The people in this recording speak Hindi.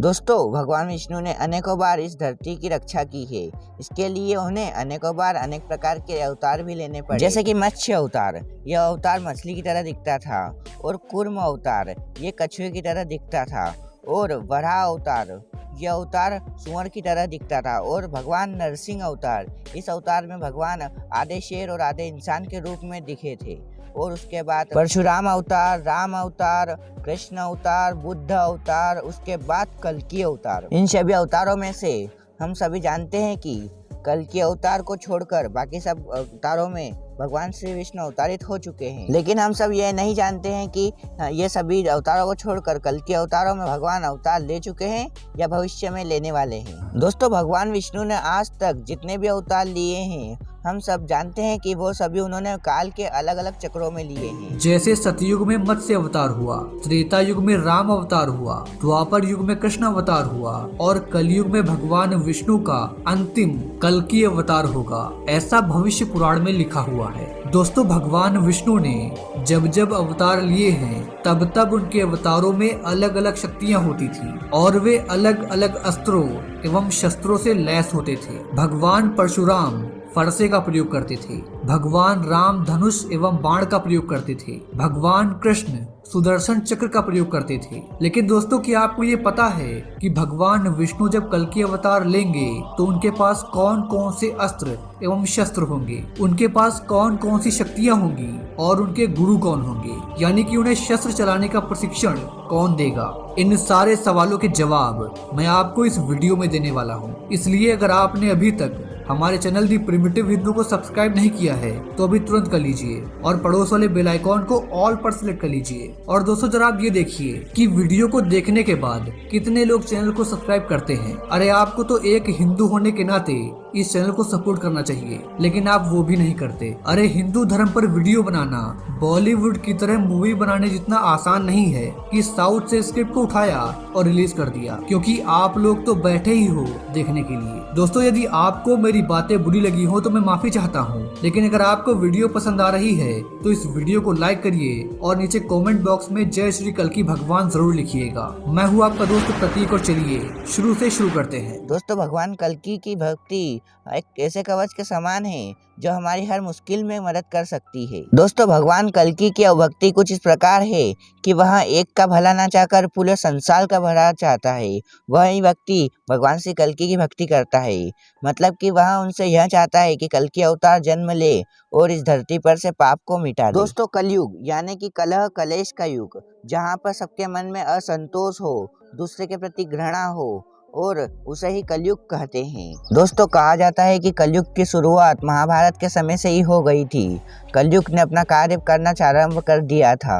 दोस्तों, भगवान विष्णु ने अनेकों बार इस धरती की रक्षा की है। इसके लिए उन्हें अनेकों बार अनेक प्रकार के अवतार भी लेने पड़े। जैसे कि मत्स्य अवतार, यह अवतार मछली की तरह दिखता था, और कुर्म अवतार, ये कछुए की तरह दिखता था, और वराह अवतार यह अवतार सुअर की तरह दिखता था और भगवान नरसिंह अवतार। इस अवतार में भगवान आधे शेर और आधे इंसान के रूप में दिखे थे। और उसके बाद परशुराम अवतार, राम अवतार, कृष्ण अवतार, बुद्ध अवतार, उसके बाद कल्कि अवतार। इन सभी अवतारों में से हम सभी जानते हैं कि कल के अवतार को छोड़कर बाकी सब अवतारों में भगवान श्री विष्णु अवतारित हो चुके हैं। लेकिन हम सब ये नहीं जानते हैं कि ये सभी अवतारों को छोड़कर कल के अवतारों में भगवान अवतार ले चुके हैं या भविष्य में लेने वाले हैं। दोस्तों, भगवान विष्णु ने आज तक जितने भी अवतार लिए हैं हम सब जानते हैं कि वो सभी उन्होंने काल के अलग अलग चक्रों में लिए हैं। जैसे सतयुग में मत्स्य अवतार हुआ, त्रेता युग में राम अवतार हुआ, द्वापर युग में कृष्ण अवतार हुआ, और कलयुग में भगवान विष्णु का अंतिम कल की अवतार होगा, ऐसा भविष्य पुराण में लिखा हुआ है। दोस्तों, भगवान विष्णु ने जब जब अवतार लिए हैं, तब तब उनके अवतारों में अलग अलग शक्तियाँ होती थी, और वे अलग अलग अस्त्रों एवं शस्त्रों से लैस होते थे। भगवान परशुराम फरसे का प्रयोग करते थे। भगवान राम धनुष एवं बाण का प्रयोग करते थे। भगवान कृष्ण सुदर्शन चक्र का प्रयोग करते थे। लेकिन दोस्तों, क्या आपको ये पता है कि भगवान विष्णु जब कल की अवतार लेंगे तो उनके पास कौन कौन से अस्त्र एवं शस्त्र होंगे? उनके पास कौन कौन सी शक्तियाँ होंगी और उनके गुरु कौन होंगे? यानी कि उन्हें शस्त्र चलाने का प्रशिक्षण कौन देगा? इन सारे सवालों के जवाब मैं आपको इस वीडियो में देने वाला हूँ। इसलिए अगर आपने अभी तक हमारे चैनल दी प्रिमिटिव हिंदू को सब्सक्राइब नहीं किया है तो अभी तुरंत कर लीजिए और पड़ोस वाले बेल आइकॉन को ऑल पर सिलेक्ट कर लीजिए। और दोस्तों, जरा आप ये देखिए कि वीडियो को देखने के बाद कितने लोग चैनल को सब्सक्राइब करते हैं। अरे, आपको तो एक हिंदू होने के नाते इस चैनल को सपोर्ट करना चाहिए, लेकिन आप वो भी नहीं करते। अरे, हिंदू धर्म पर वीडियो बनाना, बॉलीवुड की तरह मूवी बनाने जितना आसान नहीं है कि साउथ से स्क्रिप्ट को उठाया और रिलीज़ कर दिया, क्योंकि आप लोग तो बैठे ही हो देखने के लिए। दोस्तों, यदि आपको मेरी बातें बुरी लगी हो तो मैं माफ़ी चाहता हूँ। लेकिन अगर आपको वीडियो पसंद आ रही है तो इस वीडियो को लाइक करिए और नीचे कमेंट बॉक्स में जय श्री कल की भगवान ज़रूर लिखिएगा। मैं हूँ आपका दोस्त प्रतीक और चलिए शुरू से शुरू करते हैं। दोस्तों, भगवान कलकी की भक्ति एक ऐसे कवच के समान है, जो हमारी हर मुश्किल में मदद कर सकती है। दोस्तों, भगवान कलकी की भक्ति कुछ इस प्रकार है कि वह एक का भला ना चाहकर पूरे संसार का भला चाहता है। वह व्यक्ति भगवान श्री कलकी की भक्ति करता है। मतलब कि वह उनसे यह चाहता है कि कलकी अवतार जन्म ले और इस धरती पर से पाप को मिटा दे। दोस्तों, कलयुग, यानी कि कलह, कलेश का युग, जहाँ पर सबके मन में असंतोष हो, दूसरे के प्रति घृणा हो, और उसे ही कलयुग कहते हैं। दोस्तों, कहा जाता है कि कलयुग की शुरुआत महाभारत के समय से ही हो गई थी। कलयुग ने अपना कार्य करना आरंभ कर दिया था।